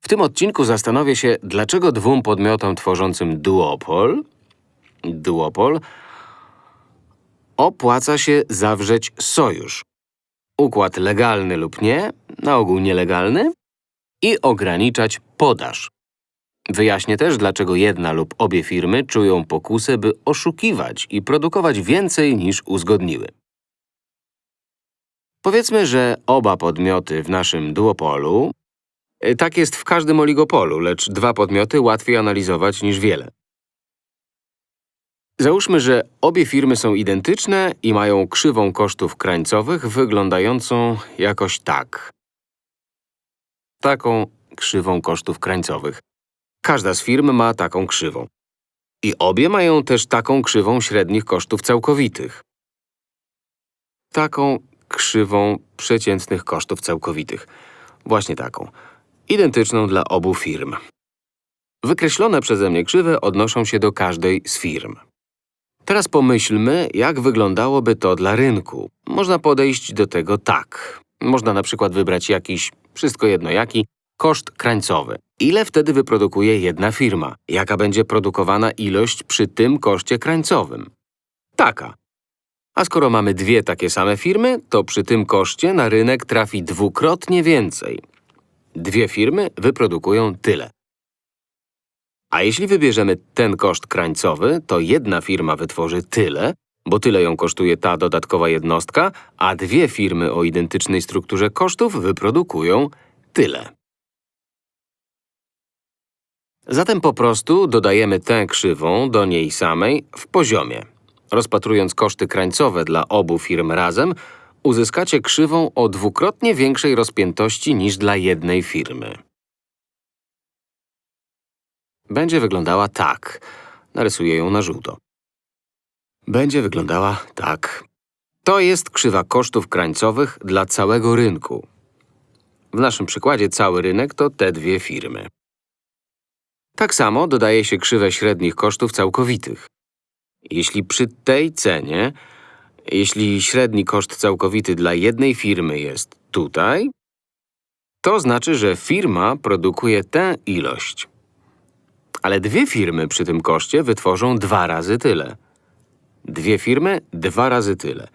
W tym odcinku zastanowię się, dlaczego dwóm podmiotom tworzącym duopol, duopol opłaca się zawrzeć sojusz. Układ legalny lub nie, na ogół nielegalny i ograniczać podaż. Wyjaśnię też, dlaczego jedna lub obie firmy czują pokusę, by oszukiwać i produkować więcej niż uzgodniły. Powiedzmy, że oba podmioty w naszym duopolu… y, Tak jest w każdym oligopolu, lecz dwa podmioty łatwiej analizować niż wiele. Załóżmy, że obie firmy są identyczne i mają krzywą kosztów krańcowych wyglądającą jakoś tak. Taką krzywą kosztów krańcowych. Każda z firm ma taką krzywą. I obie mają też taką krzywą średnich kosztów całkowitych. Taką krzywą przeciętnych kosztów całkowitych. Właśnie taką. Identyczną dla obu firm. Wykreślone przeze mnie krzywe odnoszą się do każdej z firm. Teraz pomyślmy, jak wyglądałoby to dla rynku. Można podejść do tego tak. Można na przykład wybrać jakiś, wszystko jedno jaki, koszt krańcowy. Ile wtedy wyprodukuje jedna firma? Jaka będzie produkowana ilość przy tym koszcie krańcowym? Taka. A skoro mamy dwie takie same firmy, to przy tym koszcie na rynek trafi dwukrotnie więcej. Dwie firmy wyprodukują tyle. A jeśli wybierzemy ten koszt krańcowy, to jedna firma wytworzy tyle, bo tyle ją kosztuje ta dodatkowa jednostka, a dwie firmy o identycznej strukturze kosztów wyprodukują tyle. Zatem po prostu dodajemy tę krzywą do niej samej w poziomie. Rozpatrując koszty krańcowe dla obu firm razem, uzyskacie krzywą o dwukrotnie większej rozpiętości niż dla jednej firmy. Będzie wyglądała tak. Narysuję ją na żółto. Będzie wyglądała tak. To jest krzywa kosztów krańcowych dla całego rynku. W naszym przykładzie cały rynek to te dwie firmy. Tak samo dodaje się krzywę średnich kosztów całkowitych. Jeśli przy tej cenie, jeśli średni koszt całkowity dla jednej firmy jest tutaj, to znaczy, że firma produkuje tę ilość. Ale dwie firmy przy tym koszcie wytworzą dwa razy tyle. Dwie firmy dwa razy tyle.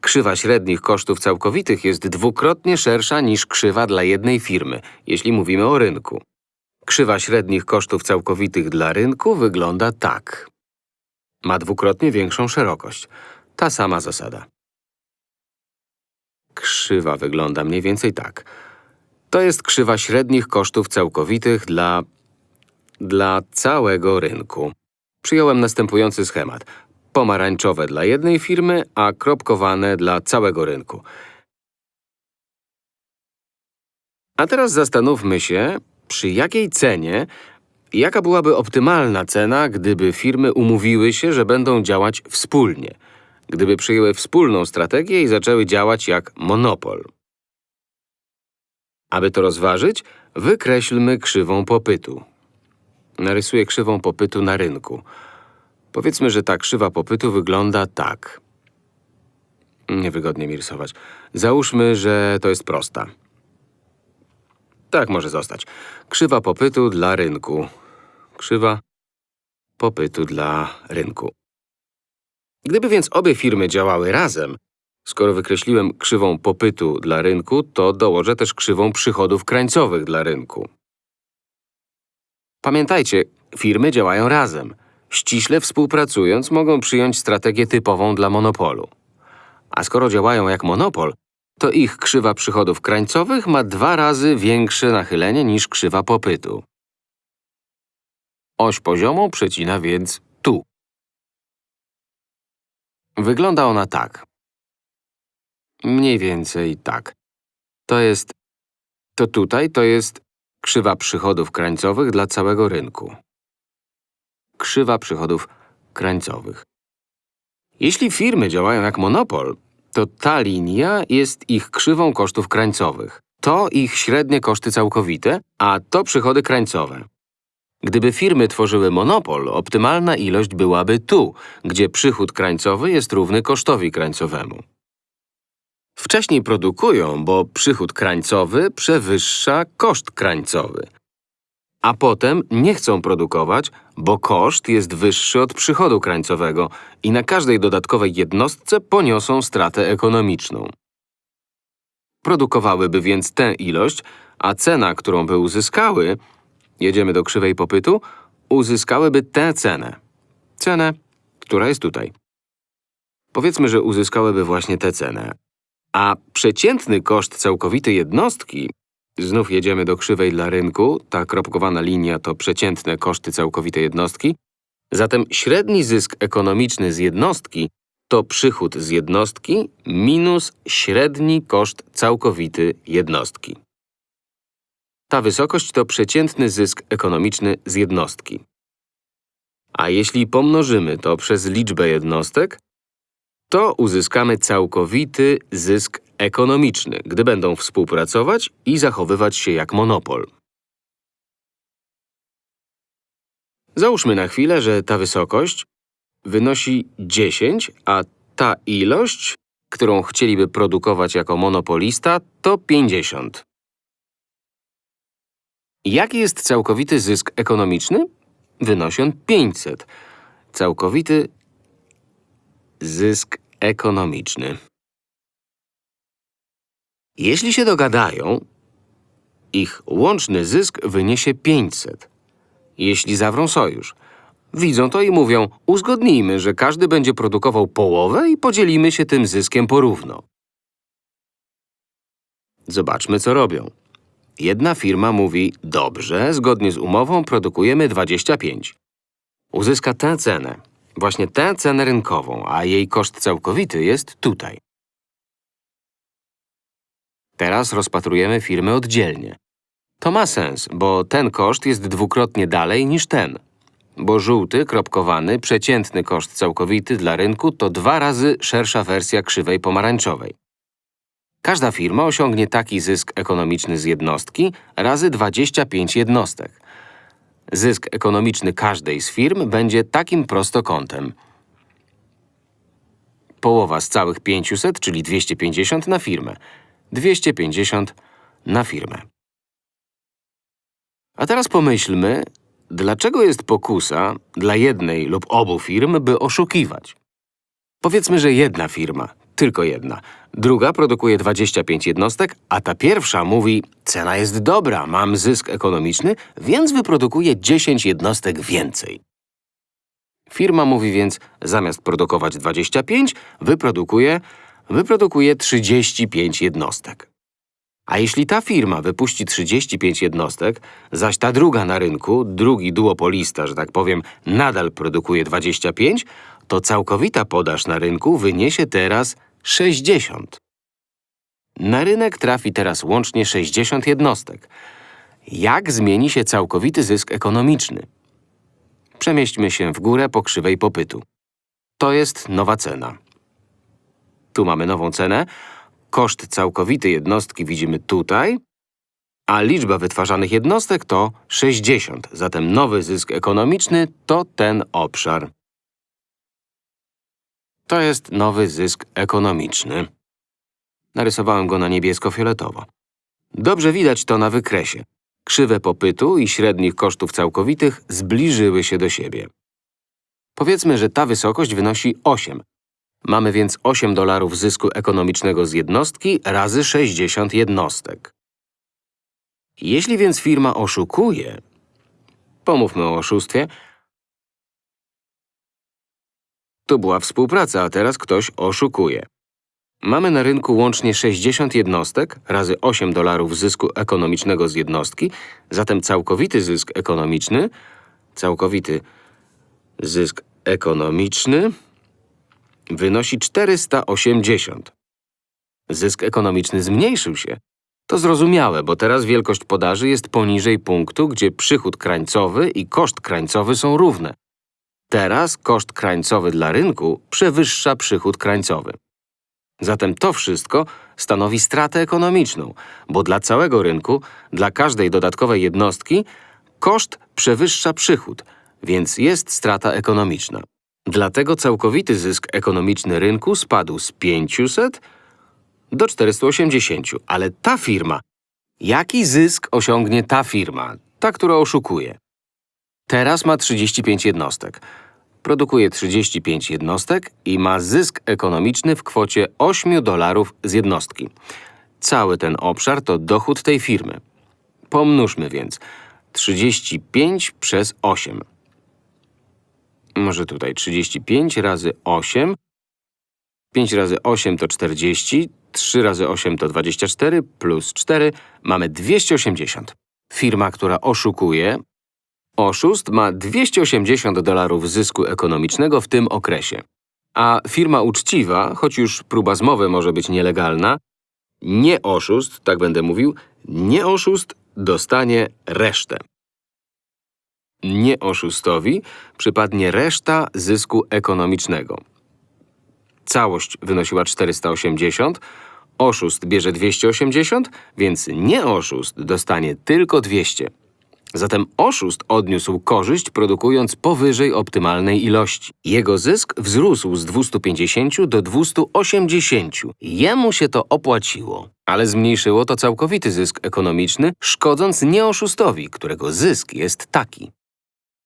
Krzywa średnich kosztów całkowitych jest dwukrotnie szersza niż krzywa dla jednej firmy, jeśli mówimy o rynku. Krzywa średnich kosztów całkowitych dla rynku wygląda tak. Ma dwukrotnie większą szerokość. Ta sama zasada. Krzywa wygląda mniej więcej tak. To jest krzywa średnich kosztów całkowitych dla… dla całego rynku. Przyjąłem następujący schemat. Pomarańczowe dla jednej firmy, a kropkowane dla całego rynku. A teraz zastanówmy się, przy jakiej cenie, jaka byłaby optymalna cena, gdyby firmy umówiły się, że będą działać wspólnie, gdyby przyjęły wspólną strategię i zaczęły działać jak monopol. Aby to rozważyć, wykreślmy krzywą popytu. Narysuję krzywą popytu na rynku. Powiedzmy, że ta krzywa popytu wygląda tak. Niewygodnie mi rysować. Załóżmy, że to jest prosta. Tak może zostać. Krzywa popytu dla rynku. Krzywa popytu dla rynku. Gdyby więc obie firmy działały razem, skoro wykreśliłem krzywą popytu dla rynku, to dołożę też krzywą przychodów krańcowych dla rynku. Pamiętajcie, firmy działają razem. Ściśle współpracując mogą przyjąć strategię typową dla monopolu. A skoro działają jak monopol, to ich krzywa przychodów krańcowych ma dwa razy większe nachylenie niż krzywa popytu. Oś poziomą przecina więc. Wygląda ona tak. Mniej więcej tak. To jest… To tutaj to jest krzywa przychodów krańcowych dla całego rynku. Krzywa przychodów krańcowych. Jeśli firmy działają jak monopol, to ta linia jest ich krzywą kosztów krańcowych. To ich średnie koszty całkowite, a to przychody krańcowe. Gdyby firmy tworzyły monopol, optymalna ilość byłaby tu, gdzie przychód krańcowy jest równy kosztowi krańcowemu. Wcześniej produkują, bo przychód krańcowy przewyższa koszt krańcowy. a potem nie chcą produkować, bo koszt jest wyższy od przychodu krańcowego i na każdej dodatkowej jednostce poniosą stratę ekonomiczną. Produkowałyby więc tę ilość, a cena, którą by uzyskały, jedziemy do krzywej popytu, uzyskałyby tę cenę. Cenę, która jest tutaj. Powiedzmy, że uzyskałyby właśnie tę cenę. A przeciętny koszt całkowity jednostki, znów jedziemy do krzywej dla rynku, ta kropkowana linia to przeciętne koszty całkowite jednostki, zatem średni zysk ekonomiczny z jednostki to przychód z jednostki minus średni koszt całkowity jednostki. Ta wysokość to przeciętny zysk ekonomiczny z jednostki. A jeśli pomnożymy to przez liczbę jednostek, to uzyskamy całkowity zysk ekonomiczny, gdy będą współpracować i zachowywać się jak monopol. Załóżmy na chwilę, że ta wysokość wynosi 10, a ta ilość, którą chcieliby produkować jako monopolista, to 50. Jaki jest całkowity zysk ekonomiczny? Wynosi on 500. Całkowity zysk ekonomiczny. Jeśli się dogadają, ich łączny zysk wyniesie 500. Jeśli zawrą sojusz, widzą to i mówią, uzgodnijmy, że każdy będzie produkował połowę i podzielimy się tym zyskiem porówno. Zobaczmy, co robią. Jedna firma mówi, dobrze, zgodnie z umową produkujemy 25. Uzyska tę cenę, właśnie tę cenę rynkową, a jej koszt całkowity jest tutaj. Teraz rozpatrujemy firmy oddzielnie. To ma sens, bo ten koszt jest dwukrotnie dalej niż ten. Bo żółty, kropkowany, przeciętny koszt całkowity dla rynku to dwa razy szersza wersja krzywej pomarańczowej. Każda firma osiągnie taki zysk ekonomiczny z jednostki razy 25 jednostek. Zysk ekonomiczny każdej z firm będzie takim prostokątem. Połowa z całych 500, czyli 250 na firmę. 250 na firmę. A teraz pomyślmy, dlaczego jest pokusa dla jednej lub obu firm, by oszukiwać. Powiedzmy, że jedna firma, tylko jedna, druga produkuje 25 jednostek, a ta pierwsza mówi, cena jest dobra, mam zysk ekonomiczny, więc wyprodukuje 10 jednostek więcej. Firma mówi więc, zamiast produkować 25, wyprodukuje, wyprodukuje 35 jednostek. A jeśli ta firma wypuści 35 jednostek, zaś ta druga na rynku, drugi duopolista, że tak powiem, nadal produkuje 25, to całkowita podaż na rynku wyniesie teraz 60. Na rynek trafi teraz łącznie 60 jednostek. Jak zmieni się całkowity zysk ekonomiczny? Przemieśćmy się w górę po krzywej popytu. To jest nowa cena. Tu mamy nową cenę. Koszt całkowity jednostki widzimy tutaj, a liczba wytwarzanych jednostek to 60. Zatem nowy zysk ekonomiczny to ten obszar. To jest nowy zysk ekonomiczny. Narysowałem go na niebiesko-fioletowo. Dobrze widać to na wykresie. Krzywe popytu i średnich kosztów całkowitych zbliżyły się do siebie. Powiedzmy, że ta wysokość wynosi 8. Mamy więc 8 dolarów zysku ekonomicznego z jednostki razy 60 jednostek. Jeśli więc firma oszukuje, pomówmy o oszustwie, to była współpraca, a teraz ktoś oszukuje. Mamy na rynku łącznie 60 jednostek razy 8 dolarów zysku ekonomicznego z jednostki, zatem całkowity zysk ekonomiczny, całkowity zysk ekonomiczny wynosi 480. Zysk ekonomiczny zmniejszył się. To zrozumiałe, bo teraz wielkość podaży jest poniżej punktu, gdzie przychód krańcowy i koszt krańcowy są równe. Teraz koszt krańcowy dla rynku przewyższa przychód krańcowy. Zatem to wszystko stanowi stratę ekonomiczną, bo dla całego rynku, dla każdej dodatkowej jednostki, koszt przewyższa przychód, więc jest strata ekonomiczna. Dlatego całkowity zysk ekonomiczny rynku spadł z 500 do 480, ale ta firma… Jaki zysk osiągnie ta firma? ta, która oszukuje. Teraz ma 35 jednostek. Produkuje 35 jednostek i ma zysk ekonomiczny w kwocie 8 dolarów z jednostki. Cały ten obszar to dochód tej firmy. Pomnóżmy więc 35 przez 8. Może tutaj 35 razy 8. 5 razy 8 to 40, 3 razy 8 to 24, plus 4 mamy 280. Firma, która oszukuje, oszust ma 280 dolarów zysku ekonomicznego w tym okresie. A firma uczciwa, choć już próba zmowy może być nielegalna, nie oszust, tak będę mówił, nie oszust dostanie resztę. Nie oszustowi przypadnie reszta zysku ekonomicznego. Całość wynosiła 480, oszust bierze 280, więc nie oszust dostanie tylko 200. Zatem oszust odniósł korzyść, produkując powyżej optymalnej ilości. Jego zysk wzrósł z 250 do 280. Jemu się to opłaciło. Ale zmniejszyło to całkowity zysk ekonomiczny, szkodząc nieoszustowi, którego zysk jest taki.